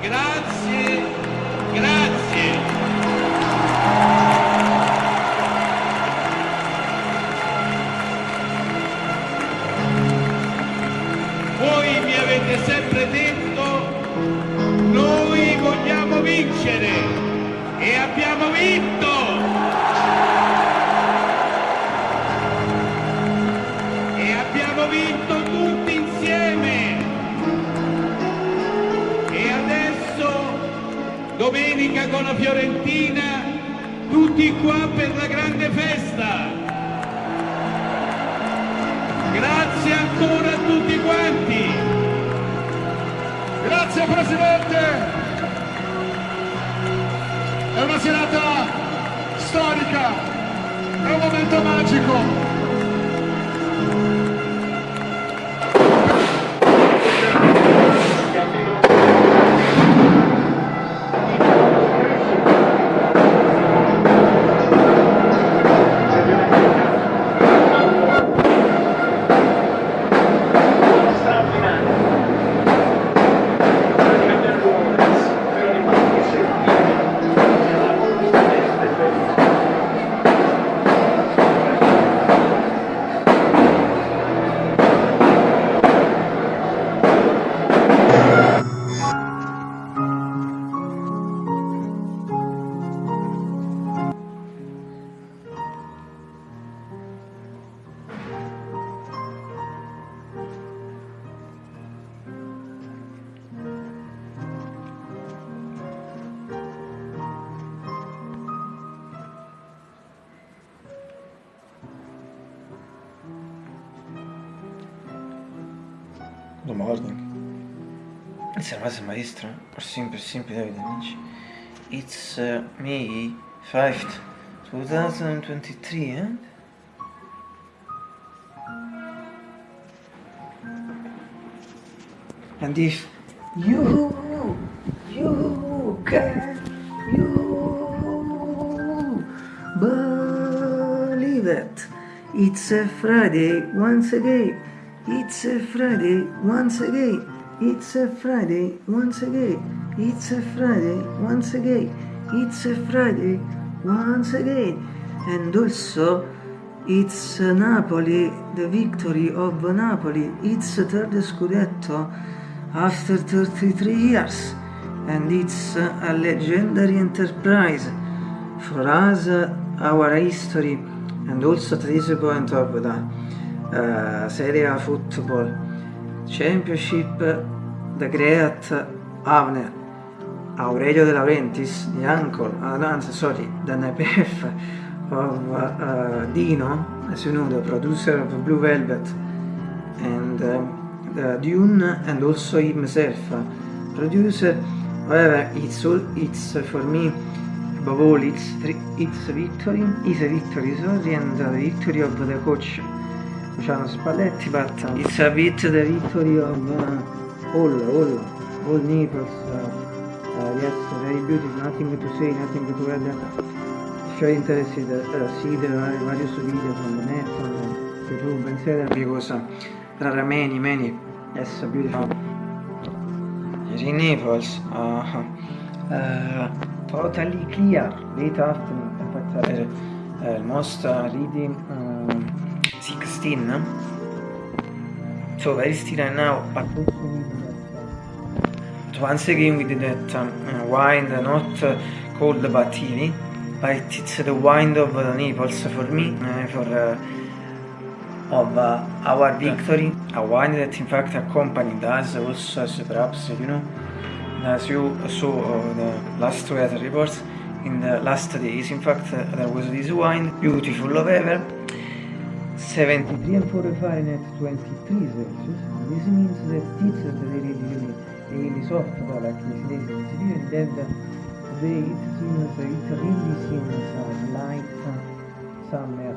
grazie, grazie. Voi mi avete sempre detto, noi vogliamo vincere e abbiamo vinto! Domenica con la Fiorentina tutti qua per la grande festa. Grazie ancora a tutti quanti. Grazie Presidente. È una serata storica è un momento magico Good morning. It's a Master Maestro, or simple, simple David. It's uh, May 5th, 2023, eh? And if you, you can, you believe it, it's a Friday once again. It's a Friday once again. It's a Friday once again. It's a Friday once again. It's a Friday once again. And also, it's Napoli, the victory of Napoli. It's third Scudetto after 33 years. And it's a legendary enterprise for us, our history, and also this point of the uh, Serie A Football Championship, the great Avner, Aurelio De Laurentiis, the uncle, uh, no, sorry, the nephew of uh, Dino, as you know, the producer of Blue Velvet, and the Dune, and also himself, producer. However, it's all, it's for me above all, it's it's victory, is a victory, sorry, and the victory of the coach. Luciano Spalletti, but it's a bit the victory of uh, all, all, all Naples. Uh, uh, yes, very beautiful, nothing to say, nothing to add. You're interested, uh, see the various videos on the net, on YouTube, etc. Because uh, there are many, many, yes, beautiful. In Naples, uh, uh, totally clear, late afternoon, uh, most uh, reading um, 16 so very still right now? But once again we did that um, wine not uh, called batini but it's the wind of the Naples for me, uh, for uh, of uh, our victory, a wine that in fact accompanied us also as perhaps you know, as you saw uh, the last weather reports, in the last days in fact uh, there was this wine, beautiful of ever, 73 and 4 Fahrenheit 23 Celsius, this means that it's a really really soft these days, it's really dead today it seems, it really seems a light summer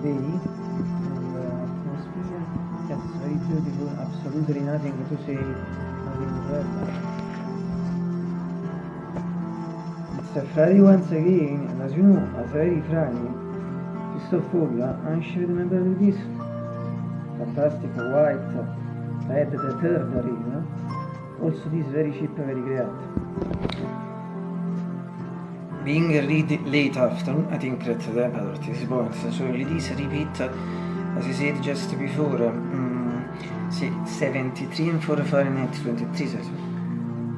day. And uh, atmosphere, yes very beautiful, absolutely nothing to say, nothing a Friday once again, and as you know, a Friday Friday, Cristoforo, I'm sure you remember this. Fantastic white, red the third ring. Also this very cheap, very great. Being really late afternoon, I think that the temperature is point, so this repeat, as I said just before, um, see, 73 and 4 Fahrenheit 23 Celsius.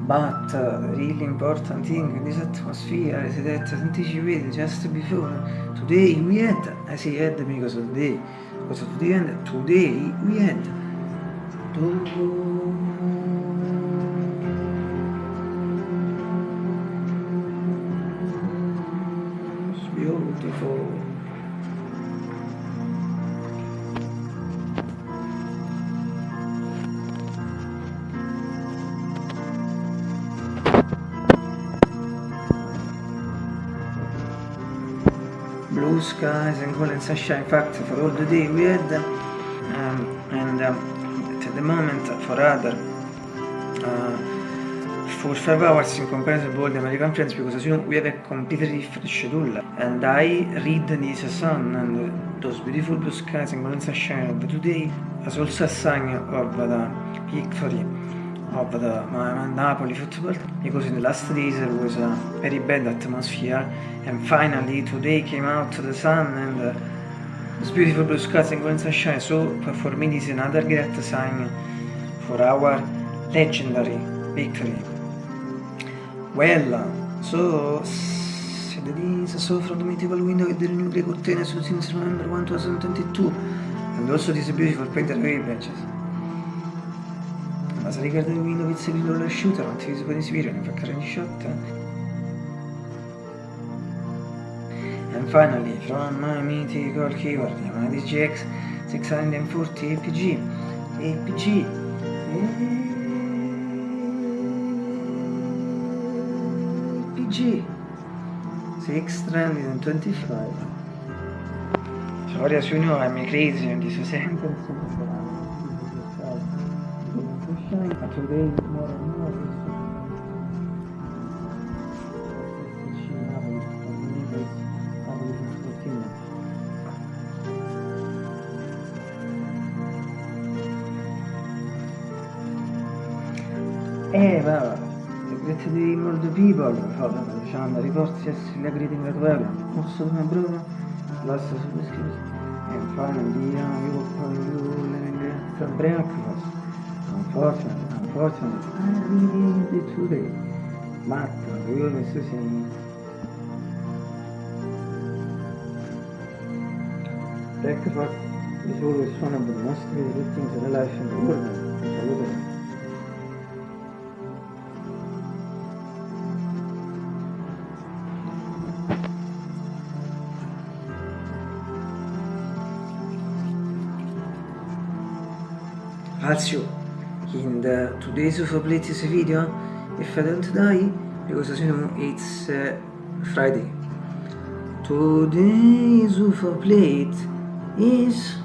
But uh, the really important thing in this atmosphere is that anticipated just before today we had I say had because of the day because today and today we had blue skies and golden sunshine. In fact, for all the day we had, um, and um, at the moment for other uh, for five hours in comparison to all the American friends because as you know we have a completely different schedule and I read this sun and those beautiful blue skies and golden sunshine of today as also a sign of the victory of the Napoli football because in the last days there was a very bad atmosphere and finally today came out the sun and uh, those beautiful blue skies and golden sunshine so for me this is another great sign for our legendary victory. Well so said this so from the mythical window with the new grey curtain since November 1 2022 and also these beautiful painted away benches ma se riguarda il the roller shooter non ti si può esibire ne fa carne shot and finally from my mythical keyboard Yamaha DGX 640 APG APG APG 625 Sorry as you know I'm crazy on this sentence today more and more Eh, va, great day more the people, diciamo, riporti essere la greeting at well. Also my brother, last subscription. And finally, uh, we will call you living the breakfast. Unfortunately, unfortunately, I really did today. But we always say breakfast is always one of the most beautiful things in life in the world. Salute. Also, in the today's of latest video, if I don't die, because as you know, it's uh, Friday. Today's of plate is